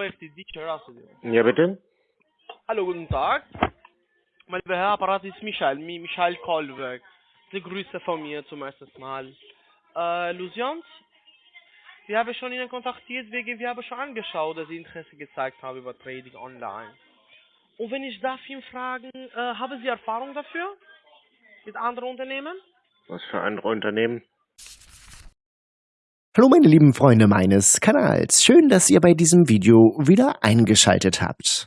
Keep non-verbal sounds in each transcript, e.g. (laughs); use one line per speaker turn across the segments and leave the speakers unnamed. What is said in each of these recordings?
FTD Terrasse.
Ja, bitte?
Hallo, guten Tag. Mein lieber Herr Apparat ist Michael, Mi Michael Kolberg. Die Grüße von mir zum ersten Mal. Äh, Lucians, wir haben schon Ihnen kontaktiert, wegen wir haben schon angeschaut, dass Sie Interesse gezeigt haben über Trading online. Und wenn ich darf ihn fragen, äh, haben Sie Erfahrung dafür? Mit anderen Unternehmen?
Was für andere Unternehmen?
Hallo meine lieben Freunde meines Kanals, schön, dass ihr bei diesem Video wieder eingeschaltet habt.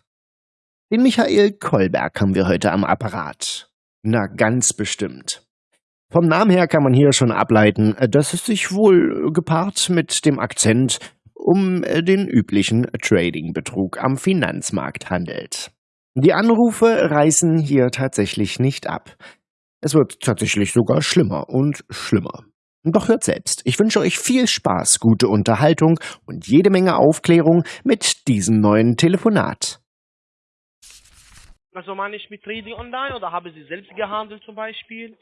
Den Michael Kolberg haben wir heute am Apparat. Na ganz bestimmt. Vom Namen her kann man hier schon ableiten, dass es sich wohl gepaart mit dem Akzent um den üblichen Trading-Betrug am Finanzmarkt handelt. Die Anrufe reißen hier tatsächlich nicht ab. Es wird tatsächlich sogar schlimmer und schlimmer. Doch hört selbst, ich wünsche euch viel Spaß, gute Unterhaltung und jede Menge Aufklärung mit diesem neuen Telefonat.
Also meine ich mit Trading online oder haben Sie selbst gehandelt zum Beispiel?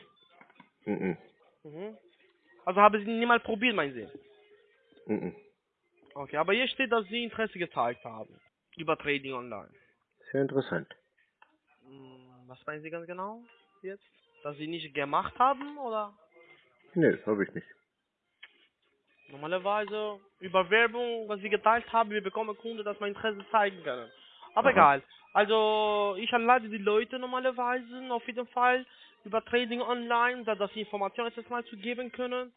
Mhm.
Mhm. Also haben Sie niemals probiert, meinen Sie?
Mhm.
Okay, aber hier steht, dass Sie Interesse gezeigt haben über Trading online.
Sehr interessant.
Hm, Was meinen Sie ganz genau jetzt? Dass Sie nicht gemacht haben oder?
Nee, habe ich nicht.
Normalerweise über Werbung, was Sie geteilt haben, wir bekommen Kunden, dass wir Interesse zeigen können. Aber
Aha.
egal. Also ich anleite die Leute normalerweise auf jeden Fall über Trading online, da dass sie Informationen jetzt mal zu geben können.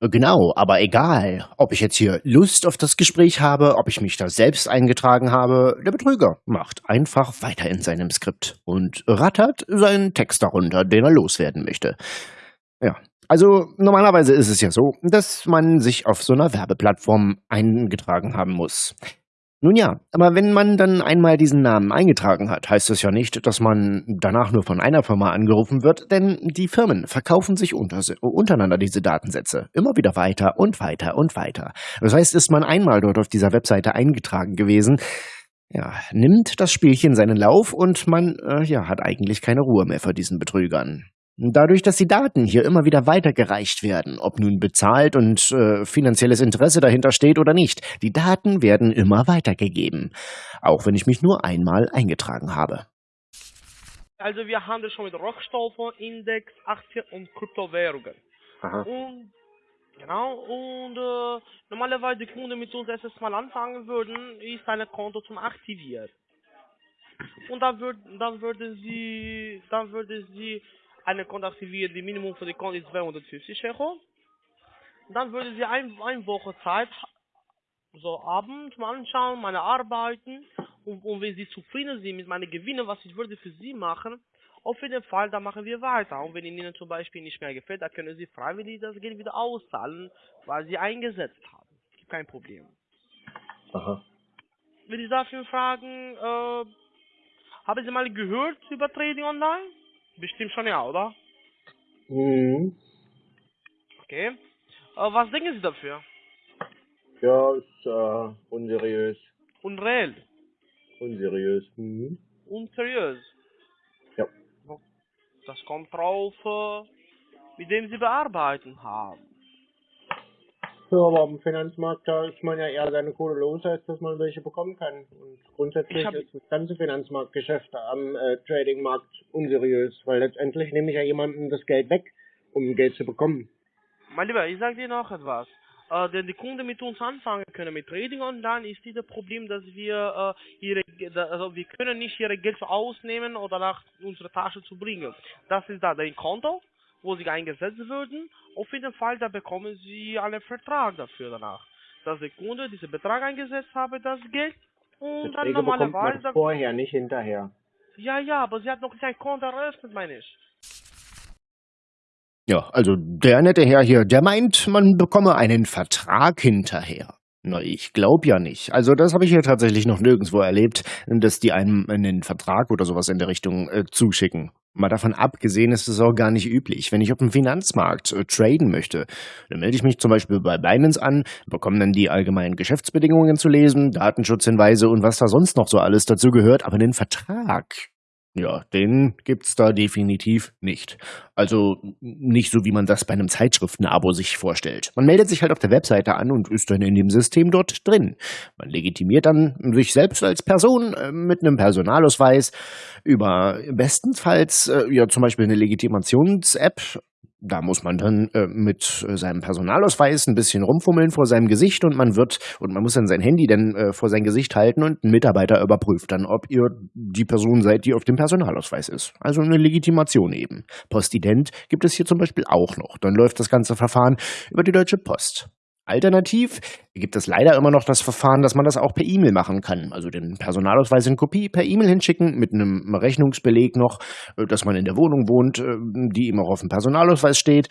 Genau, aber egal, ob ich jetzt hier Lust auf das Gespräch habe, ob ich mich da selbst eingetragen habe, der Betrüger macht einfach weiter in seinem Skript und rattert seinen Text darunter, den er loswerden möchte. Ja, also normalerweise ist es ja so, dass man sich auf so einer Werbeplattform eingetragen haben muss. Nun ja, aber wenn man dann einmal diesen Namen eingetragen hat, heißt das ja nicht, dass man danach nur von einer Firma angerufen wird, denn die Firmen verkaufen sich unter, untereinander diese Datensätze immer wieder weiter und weiter und weiter. Das heißt, ist man einmal dort auf dieser Webseite eingetragen gewesen, ja, nimmt das Spielchen seinen Lauf und man äh, ja, hat eigentlich keine Ruhe mehr vor diesen Betrügern. Dadurch, dass die Daten hier immer wieder weitergereicht werden, ob nun bezahlt und äh, finanzielles Interesse dahinter steht oder nicht, die Daten werden immer weitergegeben, auch wenn ich mich nur einmal eingetragen habe.
Also wir handeln schon mit Rohstoffen, Index, Aktien und Kryptowährungen.
Aha.
Und genau, und äh, normalerweise die Kunden mit uns erstes Mal anfangen würden, ist ein Konto zum Aktivieren. Und dann würd, dann würde sie, dann würde sie eine Konto aktivieren, die Minimum für die Konto ist 250 Euro. Dann würde sie ein, eine Woche Zeit so abends mal anschauen, meine Arbeiten und, und wenn sie zufrieden sind mit meinen Gewinnen, was ich würde für sie machen, auf jeden Fall, dann machen wir weiter. Und wenn ihnen zum Beispiel nicht mehr gefällt, dann können sie freiwillig das Geld wieder auszahlen, weil sie eingesetzt haben. Gibt kein Problem.
Aha.
Wenn ich dafür fragen, äh, haben Sie mal gehört über Trading Online? Bestimmt schon ja, oder?
Mhm.
Okay. Äh, was denken Sie dafür?
Ja, ist äh, unseriös.
Unreal.
Unseriös. Mhm.
Unseriös.
Ja.
Das kommt drauf, äh, mit dem Sie bearbeiten haben.
Ja, aber am Finanzmarkt, da ist man ja eher seine Kohle los, als dass man welche bekommen kann. Und grundsätzlich
hab-
ist das ganze Finanzmarktgeschäft am äh, Tradingmarkt unseriös, weil letztendlich nehme ich ja jemandem das Geld weg, um Geld zu bekommen.
Mein Lieber, ich sage dir noch etwas. Äh, denn die Kunden mit uns anfangen können mit Trading Online ist dieses Problem, dass wir äh, ihre, also wir können nicht ihre Geld ausnehmen oder nach unserer Tasche zu bringen. Das ist da dein Konto, wo sie eingesetzt würden. Auf jeden Fall, da bekommen sie einen Vertrag dafür danach, dass der Kunde diesen Betrag eingesetzt habe, das Geld und dann
Verträge man
normalerweise.
vorher, nicht hinterher.
Ja, ja, aber sie hat noch nicht ein Konto eröffnet, meine ich.
Ja, also der nette Herr hier, der meint, man bekomme einen Vertrag hinterher. Na, ich glaub ja nicht. Also das habe ich hier tatsächlich noch nirgendwo erlebt, dass die einem einen Vertrag oder sowas in der Richtung äh, zuschicken. Mal davon abgesehen ist es auch gar nicht üblich. Wenn ich auf dem Finanzmarkt äh, traden möchte, dann melde ich mich zum Beispiel bei Binance an, bekomme dann die allgemeinen Geschäftsbedingungen zu lesen, Datenschutzhinweise und was da sonst noch so alles dazu gehört, aber den Vertrag, Ja, den gibt's da definitiv nicht. Also nicht so, wie man das bei einem Zeitschriftenabo sich vorstellt. Man meldet sich halt auf der Webseite an und ist dann in dem System dort drin. Man legitimiert dann sich selbst als Person äh, mit einem Personalausweis über bestenfalls äh, ja zum Beispiel eine Legitimations-App da muss man dann äh, mit äh, seinem Personalausweis ein bisschen rumfummeln vor seinem Gesicht und man wird und man muss dann sein Handy dann äh, vor sein Gesicht halten und ein Mitarbeiter überprüft dann, ob ihr die Person seid, die auf dem Personalausweis ist. Also eine Legitimation eben. Postident gibt es hier zum Beispiel auch noch. Dann läuft das ganze Verfahren über die Deutsche Post. Alternativ gibt es leider immer noch das Verfahren, dass man das auch per E-Mail machen kann. Also den Personalausweis in Kopie per E-Mail hinschicken mit einem Rechnungsbeleg noch, äh, dass man in der Wohnung wohnt, äh, die immer auf dem Personalausweis steht.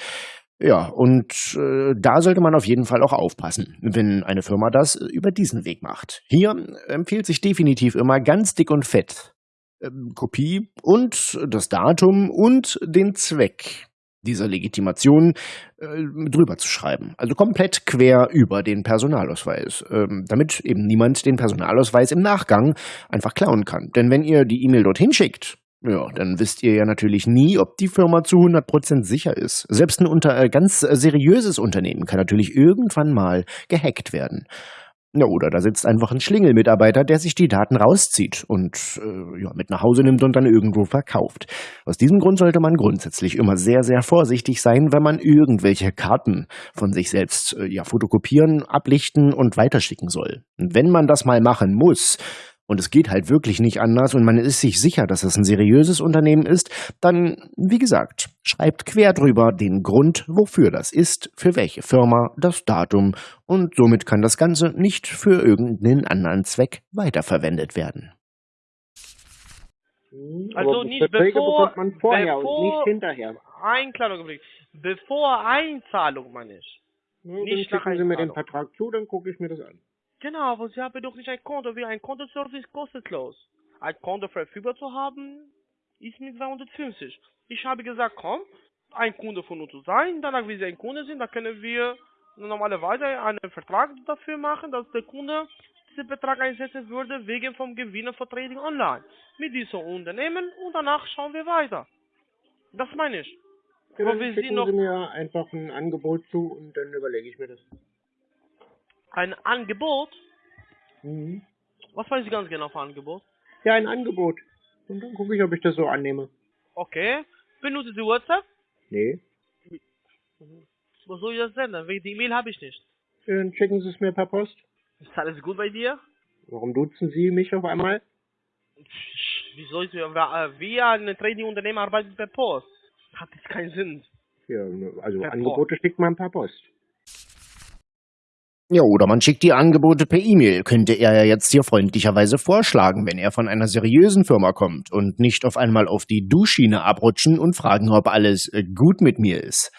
Ja, und äh, da sollte man auf jeden Fall auch aufpassen, wenn eine Firma das über diesen Weg macht. Hier empfiehlt sich definitiv immer ganz dick und fett ähm, Kopie und das Datum und den Zweck dieser Legitimation äh, drüber zu schreiben. Also komplett quer über den Personalausweis, ähm, damit eben niemand den Personalausweis im Nachgang einfach klauen kann. Denn wenn ihr die E-Mail dorthin schickt, ja, dann wisst ihr ja natürlich nie, ob die Firma zu 100% sicher ist. Selbst ein unter, äh, ganz seriöses Unternehmen kann natürlich irgendwann mal gehackt werden. Ja, oder da sitzt einfach ein Schlingelmitarbeiter, der sich die Daten rauszieht und äh, ja, mit nach Hause nimmt und dann irgendwo verkauft. Aus diesem Grund sollte man grundsätzlich immer sehr, sehr vorsichtig sein, wenn man irgendwelche Karten von sich selbst äh, ja, fotokopieren, ablichten und weiterschicken soll. Und wenn man das mal machen muss, und es geht halt wirklich nicht anders und man ist sich sicher, dass es ein seriöses Unternehmen ist, dann, wie gesagt, schreibt quer drüber den Grund, wofür das ist, für welche Firma, das Datum und somit kann das Ganze nicht für irgendeinen anderen Zweck weiterverwendet werden.
Hm,
Also nicht
Verträge
bevor-
man vorher
bevor-
und nicht hinterher.
Ein kleiner Augenblick. Bevor Einzahlung, meine ich.
Dann
Nicht nach
schicken Sie mir den
Einzahlung.
Vertrag zu, dann gucke ich mir das an.
Genau, aber Sie haben doch nicht ein Konto. Wie ein Kontoservice kostenlos. Ein Konto verfügbar zu haben, ist mit 250. Ich habe gesagt, komm, ein Kunde von uns zu sein. Danach, wie Sie ein Kunde sind, dann können wir normalerweise einen Vertrag dafür machen, dass der Kunde diesen Betrag einsetzen würde wegen vom Gewinnen von Trading Online. Mit diesem Unternehmen und danach schauen wir weiter. Das meine ich.
Ja, dann schicken
noch
Sie mir einfach ein Angebot zu und dann überlege ich mir das.
Ein Angebot.
Mhm.
Was weiß ich ganz genau für Angebot?
Ja, ein Angebot. Und dann gucke ich, ob ich das so annehme.
Okay. Benutzen Sie WhatsApp?
Nee.
Wo soll ich das senden? Wegen die E-Mail habe ich nicht.
Dann schicken Sie es mir per Post.
Ist alles gut bei dir?
Warum duzen Sie mich auf einmal?
Wie soll ich, wir, wir ein Trading-Unternehmen arbeiten per Post. Hat jetzt keinen Sinn.
Ja, ne, also
Per
Angebote schickt man per Post.
Ja, oder man schickt die Angebote per E-Mail, könnte er ja jetzt hier freundlicherweise vorschlagen, wenn er von einer seriösen Firma kommt und nicht auf einmal auf die Duschschiene abrutschen und fragen, ob alles äh, gut mit mir ist.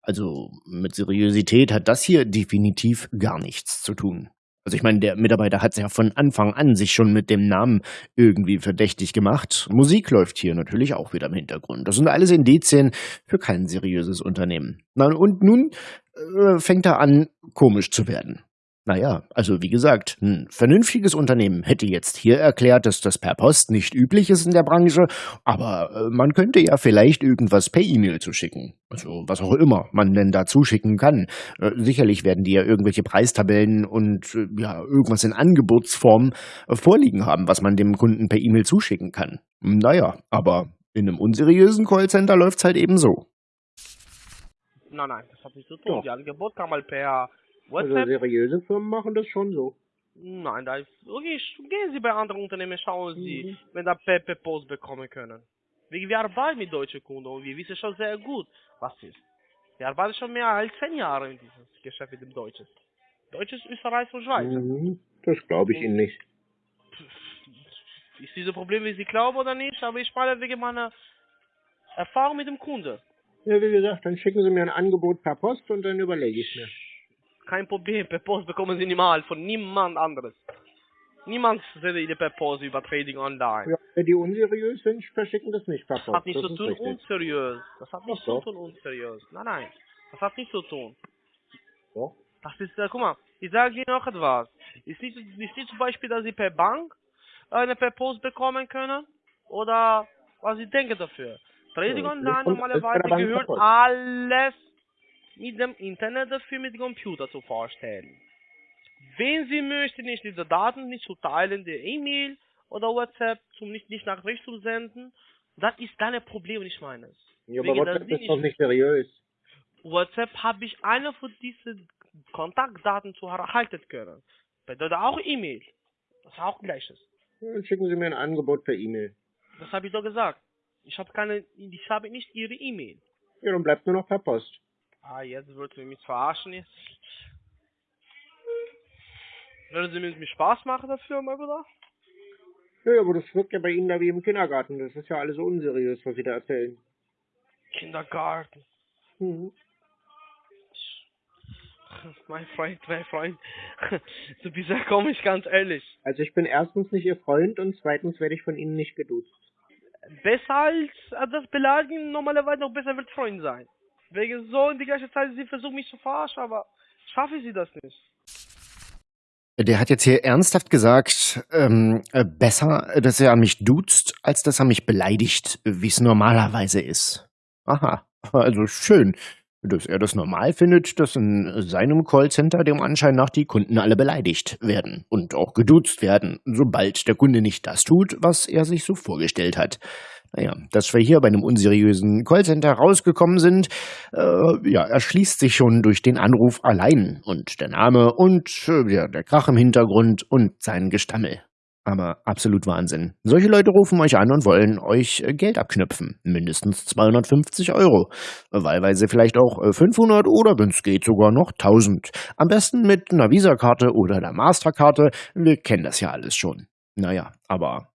Also mit Seriosität hat das hier definitiv gar nichts zu tun. Also ich meine, der Mitarbeiter hat ja von Anfang an sich schon mit dem Namen irgendwie verdächtig gemacht. Musik läuft hier natürlich auch wieder im Hintergrund. Das sind alles Indizien für kein seriöses Unternehmen. Und nun äh, fängt er an, komisch zu werden. Naja, also wie gesagt, ein vernünftiges Unternehmen hätte jetzt hier erklärt, dass das per Post nicht üblich ist in der Branche, aber äh, man könnte ja vielleicht irgendwas per E-Mail zuschicken. Also was auch immer man denn da zuschicken kann. Äh, sicherlich werden die ja irgendwelche Preistabellen und äh, ja, irgendwas in Angebotsform vorliegen haben, was man dem Kunden per E-Mail zuschicken kann. Naja, aber in einem unseriösen Callcenter läuft's halt eben so.
Nein, nein, das hat nichts zu tun.
Doch.
Die Angebot kann mal per
Also
WhatsApp.
seriöse Firmen machen das schon so.
nein, da ist, okay, gehen Sie bei anderen Unternehmen, schauen Sie,
Mhm.
wenn da per Post bekommen können. Wir, wir arbeiten mit deutschen Kunden und wir wissen schon sehr gut, was ist. Wir arbeiten schon mehr als zehn Jahre in diesem Geschäft mit dem Deutschen. Deutsches, Österreich und Schweiz.
Mhm. Das glaube ich Ihnen nicht.
Ist dieses Problem, wie Sie glauben oder nicht, aber ich meine wegen meiner Erfahrung mit dem Kunden.
Ja, wie gesagt, dann schicken Sie mir ein Angebot per Post und dann überlege ich mir.
Kein Problem, per Post bekommen Sie niemals von niemand anderes. Niemand sendet Ihnen per Post über Trading Online.
Ja, wenn die unseriös sind, verschicken das nicht per
Das
Post.
hat nichts
das
zu tun
richtig.
unseriös. Das hat nichts zu
so.
tun unseriös. Nein, nein. Das hat nichts zu tun.
Doch.
Das ist, äh, guck mal, ich sage Ihnen noch etwas. Ist nicht, ist nicht zum Beispiel, dass Sie per Bank eine per Post bekommen können? Oder was sie denken dafür. Trading Online
das
normalerweise
das
gehört alles mit dem Internet dafür mit Computer zu vorstellen. Wenn Sie möchten, nicht diese Daten nicht zu teilen, der E-Mail oder WhatsApp, zum nicht, nicht Nachricht zu senden, das ist dein Problem, nicht meines.
Ja, aber WhatsApp ist doch nicht seriös.
WhatsApp habe ich eine von diesen Kontaktdaten zu erhalten können. Bedeutet auch E-Mail. Das ist auch gleiches.
Ja, Dann schicken Sie mir ein Angebot per E-Mail.
Das habe ich doch gesagt. Ich habe keine, ich habe nicht Ihre E-Mail.
Ja, dann bleibt nur noch per Post.
Ah, jetzt wird sie mich verarschen jetzt. Würden Sie mir Spaß machen dafür, mein Bruder?
Ja, aber das wirkt ja bei Ihnen da wie im Kindergarten. Das ist ja alles so unseriös, was Sie da erzählen.
Kindergarten.
Mhm.
Mein Freund, mein Freund. Du bist ja komisch, ganz ehrlich.
Also ich bin erstens nicht Ihr Freund und zweitens werde ich von Ihnen nicht geduzt.
Besser als als das Beleidigen normalerweise noch besser wird Freund sein. Wegen so in die gleiche Zeit, sie versuchen mich zu verarschen, aber schaffe sie das nicht.
Der hat jetzt hier ernsthaft gesagt, ähm, äh, besser, dass er an mich duzt, als dass er mich beleidigt, wie es normalerweise ist. Aha, also schön, dass er das normal findet, dass in seinem Callcenter dem Anschein nach die Kunden alle beleidigt werden und auch geduzt werden, sobald der Kunde nicht das tut, was er sich so vorgestellt hat. Naja, dass wir hier bei einem unseriösen Callcenter rausgekommen sind, äh, ja, erschließt sich schon durch den Anruf allein und der Name und äh, ja, der Krach im Hintergrund und sein Gestammel. Aber absolut Wahnsinn. Solche Leute rufen euch an und wollen euch äh, Geld abknüpfen. Mindestens 250 Euro. Wahlweise vielleicht auch äh, 500 oder, wenn es geht, sogar noch 1000. Am besten mit einer Visa-Karte oder der Masterkarte. Wir kennen das ja alles schon. Naja, aber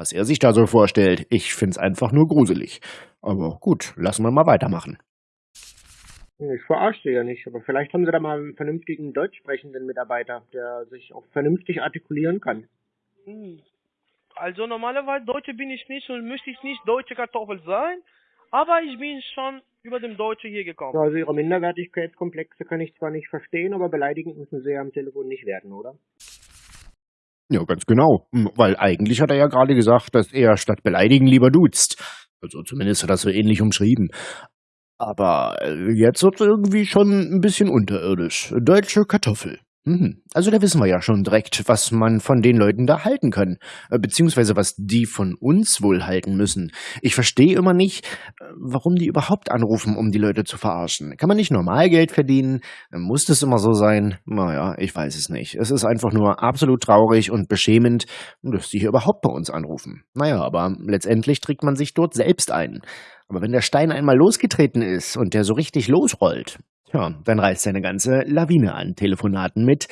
was er sich da so vorstellt, ich find's einfach nur gruselig. Aber gut, lassen wir mal weitermachen.
Ich verarsche Sie ja nicht, aber vielleicht haben Sie da mal einen vernünftigen deutsch sprechenden Mitarbeiter, der sich auch vernünftig artikulieren kann.
Hm. Also normalerweise Deutsche bin ich nicht und möchte ich nicht deutsche Kartoffel sein, aber ich bin schon über dem Deutsche hier gekommen.
Also Ihre Minderwertigkeitskomplexe kann ich zwar nicht verstehen, aber beleidigend müssen Sie ja am Telefon nicht werden, oder?
Ja, ganz genau. Hm, Weil eigentlich hat er ja gerade gesagt, dass er statt beleidigen lieber duzt. Also zumindest hat er es so ähnlich umschrieben. Aber äh, jetzt wird irgendwie schon ein bisschen unterirdisch. Deutsche Kartoffel. Mhm. Also da wissen wir ja schon direkt, was man von den Leuten da halten kann. Äh, Beziehungsweise was die von uns wohl halten müssen. Ich verstehe immer nicht, äh, warum die überhaupt anrufen, um die Leute zu verarschen. Kann man nicht normal Geld verdienen? Muss das immer so sein? Naja, ich weiß es nicht. Es ist einfach nur absolut traurig und beschämend, dass die hier überhaupt bei uns anrufen. Naja, aber letztendlich trägt man sich dort selbst ein. Aber wenn der Stein einmal losgetreten ist und der so richtig losrollt, tja, dann reißt eine ganze Lawine an Telefonaten mit,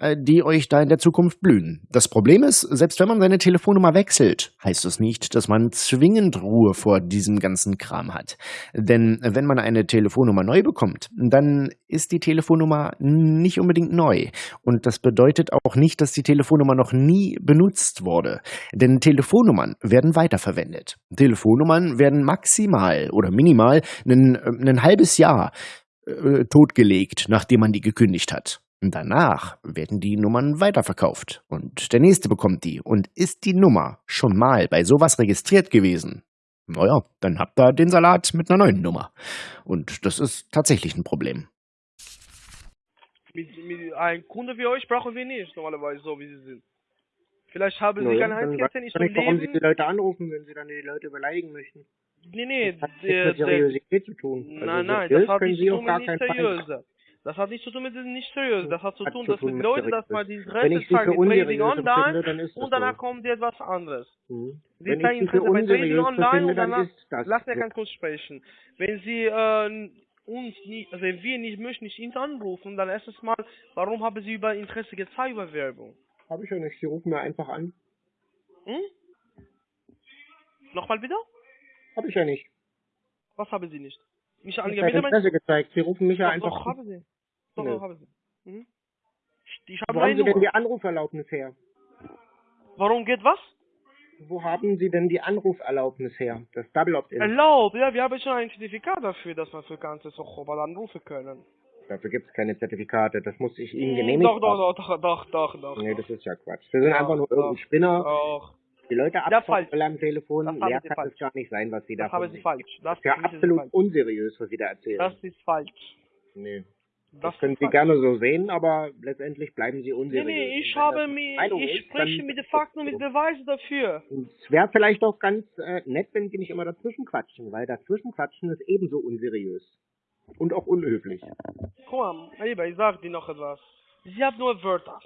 äh, die euch da in der Zukunft blühen. Das Problem ist, selbst wenn man seine Telefonnummer wechselt, heißt das nicht, dass man zwingend Ruhe vor diesem ganzen Kram hat. Denn wenn man eine Telefonnummer neu bekommt, dann ist die Telefonnummer nicht unbedingt neu. Und das bedeutet auch nicht, dass die Telefonnummer noch nie benutzt wurde. Denn Telefonnummern werden weiterverwendet. Telefonnummern werden maximal oder minimal ein, ein halbes Jahr äh, totgelegt, nachdem man die gekündigt hat. Und danach werden die Nummern weiterverkauft und der nächste bekommt die. Und ist die Nummer schon mal bei sowas registriert gewesen? Naja, dann habt ihr den Salat mit einer neuen Nummer. Und das ist tatsächlich ein Problem.
Mit, mit einem Kunde wie euch brauchen wir nicht, normalerweise so wie sie sind. Vielleicht haben sie
Naja,
keine nicht
ich nicht, warum Sie die Leute anrufen, wenn Sie dann die Leute beleidigen möchten.
Nee, nee,
Das hat
der,
mit
der,
Seriosität zu tun.
nein,
also
nein,
seriös
das hat nichts
Sie
zu tun mit nicht seriös. Das hat nichts zu tun mit diesem nicht seriös. Das hat zu
Hat
tun,
zu
dass
tun
mit
mit
Leuten, dass man die
für
mit Trading online
dann
und danach
so.
kommt etwas anderes.
Mhm.
Sie
Wenn
zeigen Interesse bei Trading online und danach, lass mir ganz kurz sprechen. Wenn Sie äh, uns nicht, also wenn wir nicht möchten, nicht ihn anrufen, dann erstens mal, warum haben Sie über Interesse gezeigt über Werbung?
Habe ich ja nicht. Sie rufen mir einfach an.
Hm? Nochmal bitte?
Habe ich ja nicht.
Was haben Sie nicht? Mich
Ich habe? Interesse gezeigt. Sie rufen mich ja
Doch,
einfach
doch,
an.
haben Sie. Doch,
Nö.
doch, haben Sie. Mhm. Ich, habe
Wo haben Sie denn die Anruferlaubnis her?
Warum geht was?
Wo haben Sie denn die Anruferlaubnis her? Das Double Opt-in.
Erlaubt, ja, wir haben schon ein Zertifikat dafür, dass wir für ganze Sochobal anrufen können.
Dafür gibt es keine Zertifikate. Das muss ich Ihnen
Hm,
genehmigt
Doch, doch, doch, doch, doch, doch, doch.
Nee, das ist ja Quatsch. Sie sind
Doch,
einfach nur irgendein Spinner.
Doch.
Die Leute will am Telefon, mehr kann
falsch.
es gar nicht sein, was sie da
Das haben Sie falsch. Das
ist ja
für mich ist
absolut
falsch.
unseriös, was sie da erzählen.
Das ist falsch.
nee. Das,
Das
können
ist
Sie
falsch.
gerne so sehen, aber letztendlich bleiben Sie
Nee,
unseriös.
nee, ich
Und wenn
habe
Meinung
ich
ist,
spreche mit den Fakten und mit Beweisen dafür.
Es wäre vielleicht auch ganz äh, nett, wenn Sie nicht immer dazwischen quatschen, weil dazwischen quatschen ist ebenso unseriös. Und auch unhöflich.
Mein Lieber, ich sag dir noch etwas. Sie haben nur Wörter.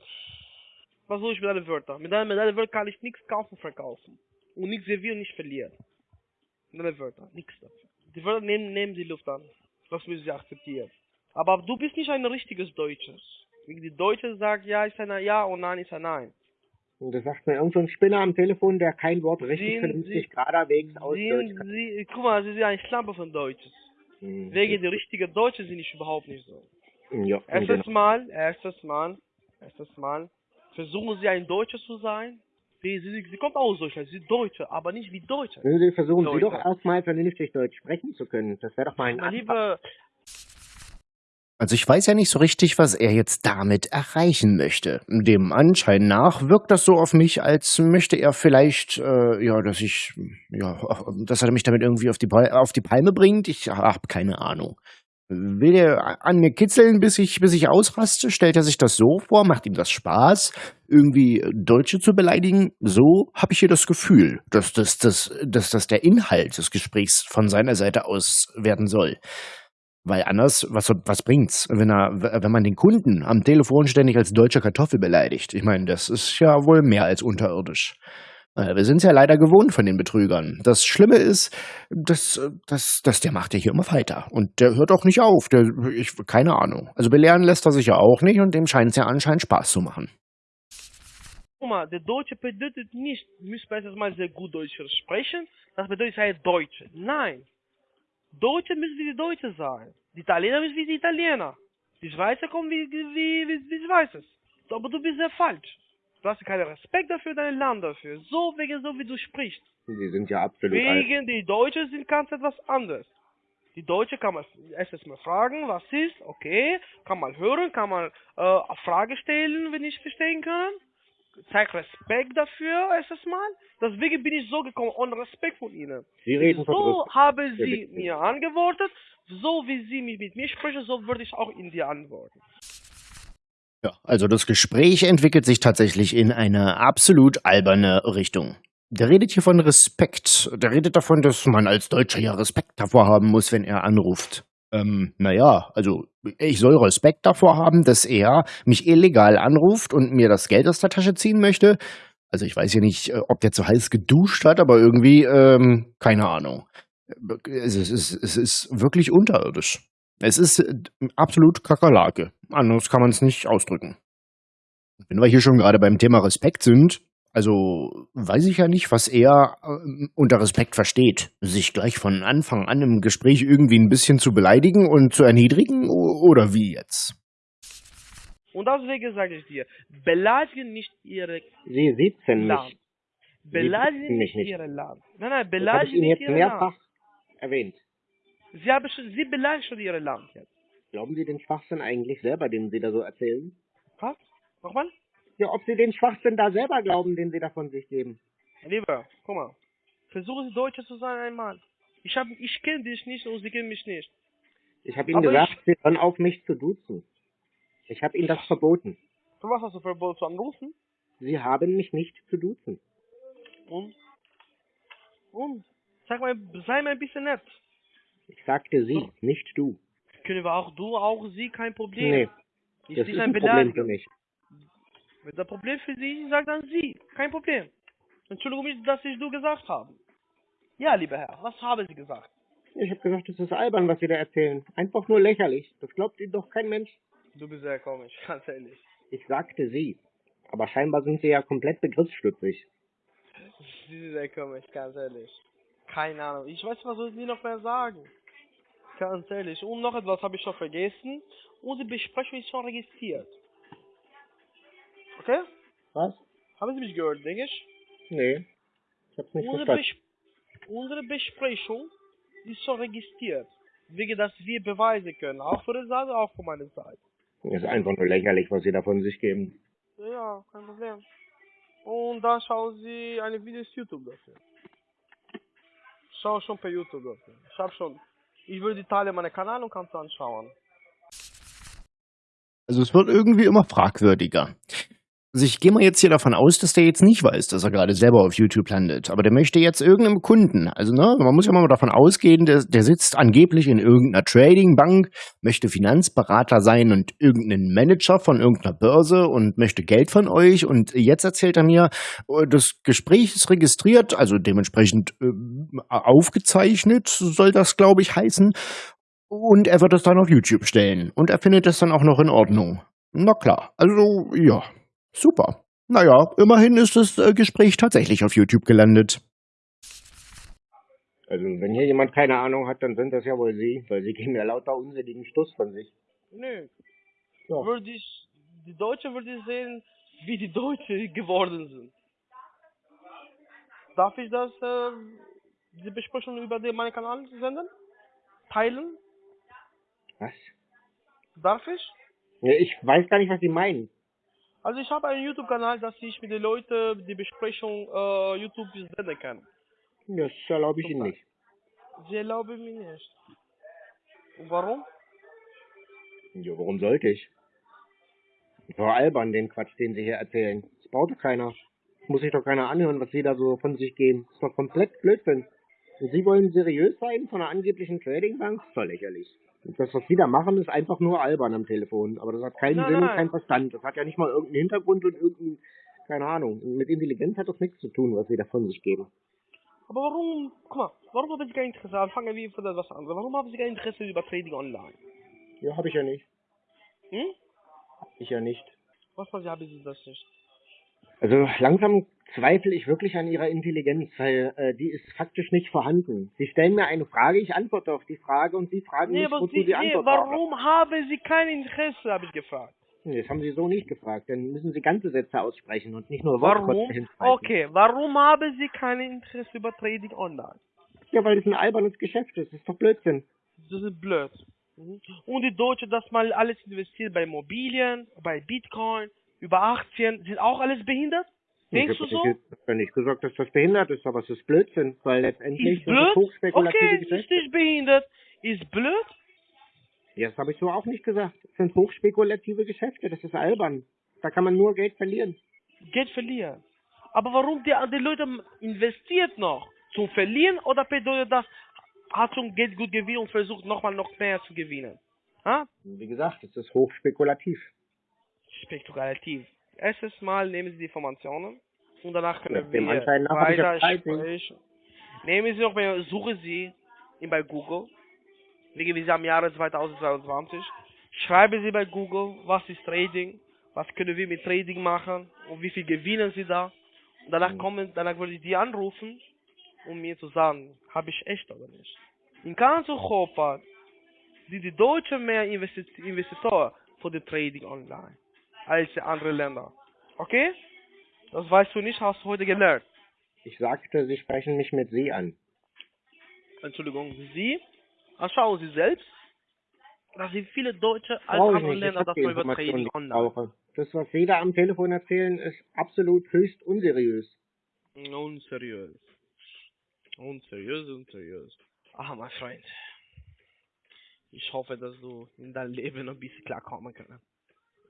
Was soll ich mit deinen Wörtern? Mit deinen, mit deinen Wörtern kann ich nichts kaufen, verkaufen. Und nichts servieren, nicht verlieren. Mit deinen Wörtern, nichts dafür. Die Wörter nehmen, nehmen die Luft an. Das müssen sie akzeptieren. Aber du bist nicht ein richtiges Deutsches. Die Deutsche sagt, ja ist ein Ja und Nein ist ein Nein.
Und das sagt mir irgend so Spinner am Telefon, der kein Wort richtig vernünftig
Sie-
geraderwegs aus Deutsch
Sie, guck mal, sie sind ein Schlampe von Deutsches.
Hm.
Wegen die richtigen Deutschen sind ich überhaupt nicht so.
Ja,
Erstes
den-
Mal, erstes Mal, erstes Mal, versuchen Sie ein Deutscher zu sein. Sie, sie, sie kommt aus Deutschland, sie ist Deutsche, aber nicht wie Deutsche.
Wenn Sie versuchen, Sie
Leute.
doch erstmal vernünftig Deutsch sprechen zu können. Das wäre doch mal ein
Mein
Anfang.
Lieber,
Also ich weiß ja nicht so richtig, was er jetzt damit erreichen möchte. Dem Anschein nach wirkt das so auf mich, als möchte er vielleicht, äh, ja, dass ich, ja, (laughs) dass er mich damit irgendwie auf die, Pal- auf die Palme bringt. Ich habe keine Ahnung. Will er an mir kitzeln, bis ich, bis ich ausraste? Stellt er sich das so vor? Macht ihm das Spaß, irgendwie Deutsche zu beleidigen? So habe ich hier das Gefühl, dass das, dass, dass das der Inhalt des Gesprächs von seiner Seite aus werden soll. Weil anders, was, was bringt's, wenn er, wenn man den Kunden am Telefon ständig als deutsche Kartoffel beleidigt? Ich meine, das ist ja wohl mehr als unterirdisch. Äh, Wir sind's ja leider gewohnt von den Betrügern. Das Schlimme ist, dass, dass, dass der macht ja hier immer weiter. Und der hört auch nicht auf. Der, ich, keine Ahnung. Also belehren lässt er sich ja auch nicht und dem scheint es ja anscheinend Spaß zu machen.
guck mal, der Deutsche bedeutet nicht, wir erst mal sehr gut Deutsch sprechen, das bedeutet, sei Deutsche. Nein. Deutsche müssen wie die Deutsche sein. Die Italiener müssen wie die Italiener. Die Schweizer kommen wie, wie, wie, wie die Schweizer. Aber du bist sehr falsch. Du hast keinen Respekt dafür, dein Land dafür. So wegen so, wie du sprichst.
Sie sind ja absolut alt.
Wegen die Deutschen sind ganz etwas anderes. Die Deutsche kann man erst mal fragen, was ist, okay, kann man hören, kann man äh, eine Frage stellen, wenn ich verstehen kann. Zeig Respekt dafür erstes Mal. Deswegen bin ich so gekommen, ohne Respekt von Ihnen.
Sie reden
So haben Sie mir antwortet, so wie Sie mit mir sprechen, so würde ich auch in dir antworten.
Ja, also das Gespräch entwickelt sich tatsächlich in eine absolut alberne Richtung. Der redet hier von Respekt. Der redet davon, dass man als Deutscher ja Respekt davor haben muss, wenn er anruft. Ähm, naja, also ich soll Respekt davor haben, dass er mich illegal anruft und mir das Geld aus der Tasche ziehen möchte. Also ich weiß ja nicht, äh, ob der zu heiß geduscht hat, aber irgendwie, ähm, keine Ahnung. Ist, es ist, es ist wirklich unterirdisch. Es ist äh, absolut Kakerlake. Anders kann man es nicht ausdrücken. Wenn wir hier schon gerade beim Thema Respekt sind, also weiß ich ja nicht, was er äh, unter Respekt versteht. Sich gleich von Anfang an im Gespräch irgendwie ein bisschen zu beleidigen und zu erniedrigen oder wie jetzt?
Und deswegen sage ich dir, beleidigen nicht Ihre
Sie sitzen
Land.
nicht.
Beleidigen
mich
nicht
nicht.
Ihre Land. Nein, nein,
Das habe ich
beleidigen
Ihnen
nicht
jetzt
Ihre
mehrfach
Land.
erwähnt.
Sie, haben schon, Sie beleidigen schon Ihre Land jetzt.
Glauben Sie den Schwachsinn eigentlich selber, den Sie da so erzählen?
Was? Nochmal?
Ja, ob Sie den Schwachsinn da selber glauben, den Sie da von sich geben.
Lieber, guck mal. Versuchen Sie Deutscher zu sein einmal. Ich, hab, ich kenne dich nicht und Sie kennen mich nicht.
Ich habe Ihnen
Aber
gesagt, Sie hören auf, mich zu duzen. Ich habe Ihnen das verboten.
Für was hast du verboten zu anrufen?
Sie haben mich nicht zu duzen.
Und? Und? Sag mal, sei mal ein bisschen nett.
Ich sagte Sie, nicht du.
Können wir auch du, auch sie, kein Problem.
Nee,
Ist
das ist
ein
ein Problem für mich.
Wenn das Problem für Sie ist, sag dann Sie. Kein Problem. Entschuldigung, dass ich du gesagt habe. Ja, lieber Herr, was haben Sie gesagt?
Ich habe gesagt, das ist albern, was Sie da erzählen. Einfach nur lächerlich. Das glaubt Ihnen doch kein Mensch.
Du bist sehr komisch, (laughs) ganz ehrlich.
Ich sagte Sie. Aber scheinbar sind Sie ja komplett begriffsstutzig.
Sie sind sehr komisch, ganz ehrlich. Keine Ahnung. Ich weiß, was soll ich noch mehr sagen? Ganz ehrlich. Und noch etwas habe ich schon vergessen. Unsere Besprechung ist schon registriert. Okay?
Was?
Haben Sie mich gehört, denke ich?
Nee. Ich hab's nicht
Unsere,
verstanden.
Bes unsere Besprechung ist schon registriert. Wegen, dass wir beweisen können. Auch für die Seite, auch für meine Seite.
Das ist einfach nur lächerlich, was Sie da von sich geben.
Ja, kein Problem. Und da schauen sie eine Videos YouTube dafür. Schau schon per YouTube dafür. Ich hab schon. Ich würde teilen meinen Kanal und kannst du anschauen.
Also es wird irgendwie immer fragwürdiger. Also ich gehe mal jetzt hier davon aus, dass der jetzt nicht weiß, dass er gerade selber auf YouTube landet. Aber der möchte jetzt irgendeinem Kunden, also ne, man muss ja mal davon ausgehen, der, der sitzt angeblich in irgendeiner Tradingbank, möchte Finanzberater sein und irgendeinen Manager von irgendeiner Börse und möchte Geld von euch. Und jetzt erzählt er mir, äh, das Gespräch ist registriert, also dementsprechend äh, aufgezeichnet, soll das, glaube ich, heißen. Und er wird es dann auf YouTube stellen. Und er findet es dann auch noch in Ordnung. Na klar, also ja. Super. Naja, immerhin ist das äh, Gespräch tatsächlich auf YouTube gelandet.
Also wenn hier jemand keine Ahnung hat, dann sind das ja wohl Sie, weil Sie geben ja lauter unsinnigen Stuss von sich.
Nö.
Ja.
Würde ich, die Deutsche würde ich sehen, wie die Deutsche (laughs) geworden sind. Darf ich das, äh, die Besprechung über den, meinen Kanal senden? Teilen?
Was?
Darf ich?
Ja, ich weiß gar nicht, was Sie meinen.
Also ich habe einen YouTube-Kanal, dass ich mit den Leuten die Besprechung äh, YouTube senden kann.
Das erlaube ich Ihnen nicht.
Sie erlauben mir nicht. Und warum?
Ja, warum sollte ich? Das war albern, den Quatsch, den Sie hier erzählen. Das braucht doch keiner. Das muss sich doch keiner anhören, was Sie da so von sich geben. Das ist doch komplett Blödsinn. Und Sie wollen seriös sein von einer angeblichen Tradingbank? Doch lächerlich. Und das, was Sie da machen, ist einfach nur albern am Telefon. Aber das hat keinen
Nein,
Sinn und
nein.
keinen Verstand. Das hat ja nicht mal irgendeinen Hintergrund und irgendeinen, keine Ahnung. Und mit Intelligenz hat das nichts zu tun, was Sie da von sich geben.
Aber warum, guck mal, warum haben Sie kein Interesse? Also Fangen wir von etwas anderes. Warum haben Sie kein Interesse über Trading online?
Ja, habe ich ja nicht.
Hm?
Ich ja nicht.
Was Sie haben Sie das nicht?
Also langsam zweifle ich wirklich an ihrer Intelligenz, weil äh, die ist faktisch nicht vorhanden. Sie stellen mir eine Frage, ich antworte auf die Frage und Sie fragen
Nee,
mich, wozu
Sie,
die
nee,
Antwort brauchen.
warum haben Sie kein Interesse, habe ich gefragt.
Nee, Das haben Sie so nicht gefragt. Dann müssen Sie ganze Sätze aussprechen und nicht nur hinschreiben.
Okay, warum haben Sie kein Interesse über Trading online?
Ja, weil das ein albernes Geschäft ist. Das ist doch Blödsinn.
Das ist blöd. Mhm. Und die Deutschen, dass mal alles investiert bei Immobilien, bei Bitcoin, über Aktien, sind auch alles behindert? Denkst
ich
du so?
Ich habe nicht gesagt, dass das behindert ist, aber es ist Blödsinn, weil letztendlich
Ist blöd?
hochspekulative
Okay, ist
Geschäfte.
nicht behindert. Ist blöd?
Ja, das habe ich so auch nicht gesagt. Es sind hochspekulative Geschäfte. Das ist albern. Da kann man nur Geld verlieren.
Geld verlieren. Aber warum die, die Leute investiert noch? Zum Verlieren oder bedeutet das, hat schon Geld gut gewinnen und versucht nochmal noch mehr zu gewinnen? Ha?
Wie gesagt, es ist hochspekulativ.
Spekulativ. Erstes Mal nehmen Sie die Informationen und danach können wir weiter sprechen. Nehmen Sie noch mal, suchen Sie ihn bei Google. Wie wir am Jahre 2022. Schreiben Sie bei Google, was ist Trading, was können wir mit Trading machen und wie viel gewinnen Sie da. Und danach
Mhm.
kommen, danach würde ich die anrufen, um mir zu sagen, habe ich echt oder nicht. In ganz Europa, die, die Deutschen mehr Investi Investoren für die Trading online als die anderen Länder. Okay? Das weißt du nicht, hast du heute gelernt.
Ich sagte, Sie sprechen mich mit Sie an.
Entschuldigung, Sie, anschauen Sie selbst, dass sie viele Deutsche als
Brauche ich
andere
nicht. Ich
Länder das
die
mal über
Informationen,
Trading
die ich
online.
Das, was Sie da am Telefon erzählen, ist absolut höchst unseriös.
Unseriös. Unseriös, unseriös. Ah, mein Freund. Ich hoffe, dass du in deinem Leben ein bisschen klarkommen kannst.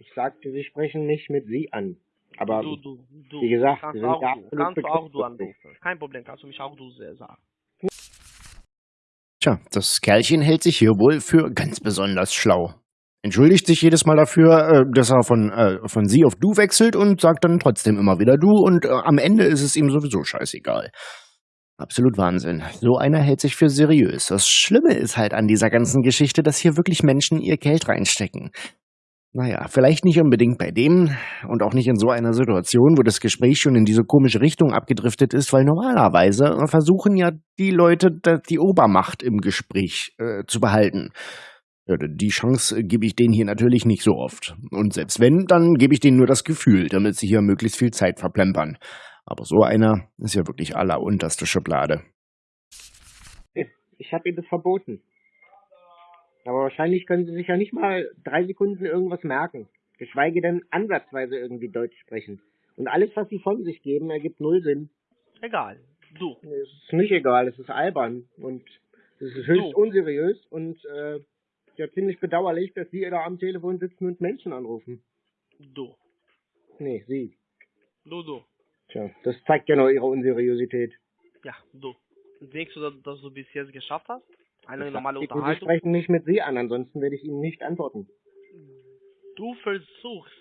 Ich sagte, Sie sprechen mich mit Sie an. Aber
du, du, du.
wie gesagt,
kannst auch
ja
du.
absolut
Kannst du auch du anrufen. Kein Problem, kannst du mich auch du sehr sagen.
Tja, das Kerlchen hält sich hier wohl für ganz besonders schlau. Entschuldigt sich jedes Mal dafür, äh, dass er von, äh, von sie auf du wechselt und sagt dann trotzdem immer wieder du und äh, am Ende ist es ihm sowieso scheißegal. Absolut Wahnsinn. So einer hält sich für seriös. Das Schlimme ist halt an dieser ganzen Geschichte, dass hier wirklich Menschen ihr Geld reinstecken. Naja, vielleicht nicht unbedingt bei dem und auch nicht in so einer Situation, wo das Gespräch schon in diese komische Richtung abgedriftet ist, weil normalerweise versuchen ja die Leute die Obermacht im Gespräch äh, zu behalten. Die Chance äh, gebe ich denen hier natürlich nicht so oft. Und selbst wenn, dann gebe ich denen nur das Gefühl, damit sie hier möglichst viel Zeit verplempern. Aber so einer ist ja wirklich allerunterste Schublade.
ich habe Ihnen das verboten. Aber wahrscheinlich können Sie sich ja nicht mal drei Sekunden irgendwas merken. Geschweige denn ansatzweise irgendwie Deutsch sprechen. Und alles, was sie von sich geben, ergibt null Sinn.
Egal. Du.
Es ist nicht egal, es ist albern und es ist höchst
So.
unseriös und äh, ja ziemlich bedauerlich, dass Sie da am Telefon sitzen und Menschen anrufen.
Du.
Nee, Sie.
Du, du.
Tja, das zeigt ja nur Ihre Unseriosität.
Ja, du. Denkst du, dass du bis jetzt geschafft hast? Eine
Ich
normale
sag, Sie
Unterhaltung?
sprechen nicht mit Sie an, ansonsten werde ich Ihnen nicht antworten.
Du versuchst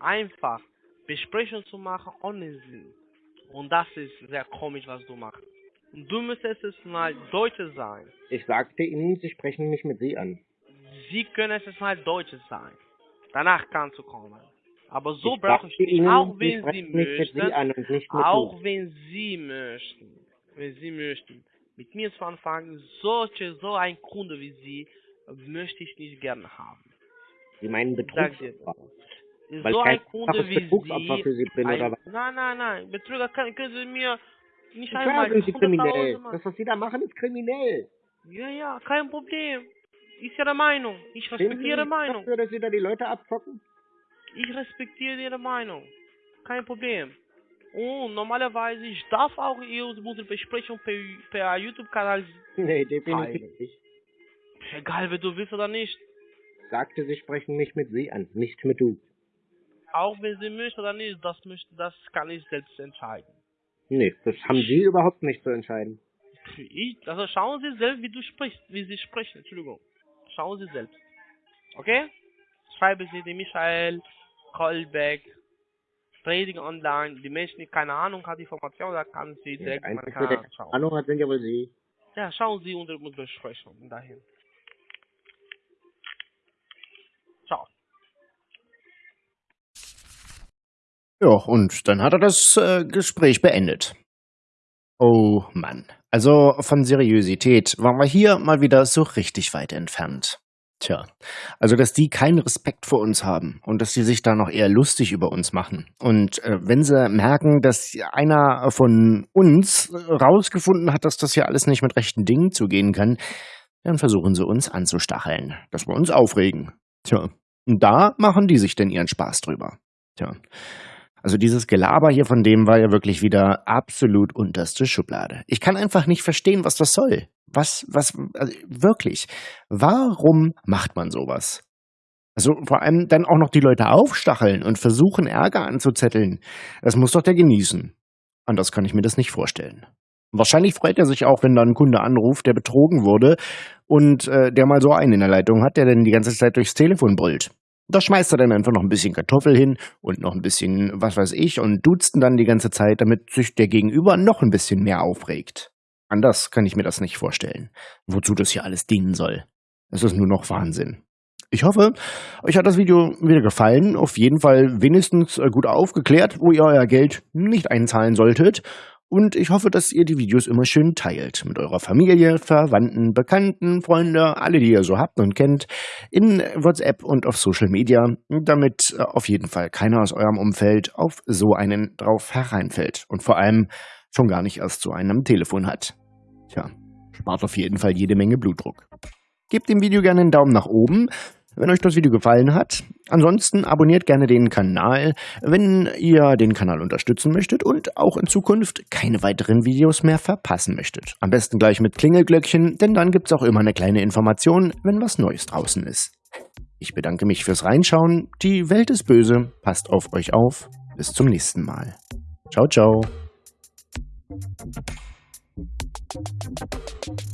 einfach Besprechungen zu machen ohne Sinn. Und das ist sehr komisch, was du machst. Du müsstest es mal Deutsche sein.
Ich sagte Ihnen, Sie sprechen nicht mit Sie an.
Sie können es mal Deutsche sein. Danach kannst du kommen. Aber so
ich
brauche ich
Ihnen,
auch wenn Sie möchten,
Sie
auch wenn Sie möchten, wenn Sie möchten, mit mir zu anfangen, solche, so ein Kunde wie Sie, möchte ich nicht gerne haben.
Sie meinen
das.
Weil
so ein Kunde wie Sie,
für Sie bin,
ein,
oder was?
nein, nein, nein, Betrüger können, können Sie mir nicht
Klar
einmal
sind Sie
100.000
kriminell. Das, was Sie da machen, ist kriminell.
Ja, ja, kein Problem. Ist Ihre Meinung. Ich respektiere Ihre Meinung.
dafür, dass Sie da die Leute abzocken?
Ich respektiere Ihre Meinung. Kein Problem. Und normalerweise, ich darf auch Ihre unsere Besprechung per, per YouTube-Kanal, (laughs)
Nee, definitiv
Freilich.
nicht.
egal wenn du willst oder nicht,
Sagte, Sie sprechen mich mit Sie an, nicht mit Du.
auch wenn Sie möchten oder nicht, das, möchte, das kann ich selbst entscheiden.
Nee, das haben Sie überhaupt nicht zu entscheiden.
Ich, also schauen Sie selbst, wie du sprichst, wie Sie sprechen, Entschuldigung. Schauen Sie selbst. Okay? Schreiben Sie die Michael, Kolbeck, Trading Online, die Menschen, die keine Ahnung haben, Informationen, da kann sie
Der
direkt mal schauen.
Ahnung hat, sind ja wohl Sie.
Ja, schauen Sie unsere Besprechung dahin. Ciao.
Ja, und dann hat er das äh, Gespräch beendet. Oh Mann. Also von Seriosität waren wir hier mal wieder so richtig weit entfernt. Tja, also dass die keinen Respekt vor uns haben und dass sie sich da noch eher lustig über uns machen. Und äh, wenn sie merken, dass einer von uns rausgefunden hat, dass das hier alles nicht mit rechten Dingen zugehen kann, dann versuchen sie uns anzustacheln, dass wir uns aufregen. Tja, und da machen die sich denn ihren Spaß drüber. Tja, also dieses Gelaber hier von dem war ja wirklich wieder absolut unterste Schublade. Ich kann einfach nicht verstehen, was das soll. Was, was, also wirklich. Warum macht man sowas? Also vor allem dann auch noch die Leute aufstacheln und versuchen, Ärger anzuzetteln. Das muss doch der genießen. Anders kann ich mir das nicht vorstellen. Wahrscheinlich freut er sich auch, wenn da ein Kunde anruft, der betrogen wurde und äh, der mal so einen in der Leitung hat, der dann die ganze Zeit durchs Telefon brüllt. Da schmeißt er dann einfach noch ein bisschen Kartoffel hin und noch ein bisschen, was weiß ich, und duzt dann die ganze Zeit, damit sich der Gegenüber noch ein bisschen mehr aufregt. Anders kann ich mir das nicht vorstellen. Wozu das hier alles dienen soll. Es ist nur noch Wahnsinn. Ich hoffe, euch hat das Video wieder gefallen. Auf jeden Fall wenigstens äh, gut aufgeklärt, wo ihr euer Geld nicht einzahlen solltet. Und ich hoffe, dass ihr die Videos immer schön teilt. Mit eurer Familie, Verwandten, Bekannten, Freunde, alle, die ihr so habt und kennt. In WhatsApp und auf Social Media. Damit äh, auf jeden Fall keiner aus eurem Umfeld auf so einen drauf hereinfällt. Und vor allem schon gar nicht erst so einen am Telefon hat. Tja, spart auf jeden Fall jede Menge Blutdruck. Gebt dem Video gerne einen Daumen nach oben, wenn euch das Video gefallen hat. Ansonsten abonniert gerne den Kanal, wenn ihr den Kanal unterstützen möchtet und auch in Zukunft keine weiteren Videos mehr verpassen möchtet. Am besten gleich mit Klingelglöckchen, denn dann gibt's auch immer eine kleine Information, wenn was Neues draußen ist. Ich bedanke mich fürs Reinschauen. Die Welt ist böse. Passt auf euch auf. Bis zum nächsten Mal. Ciao, ciao. Thank you.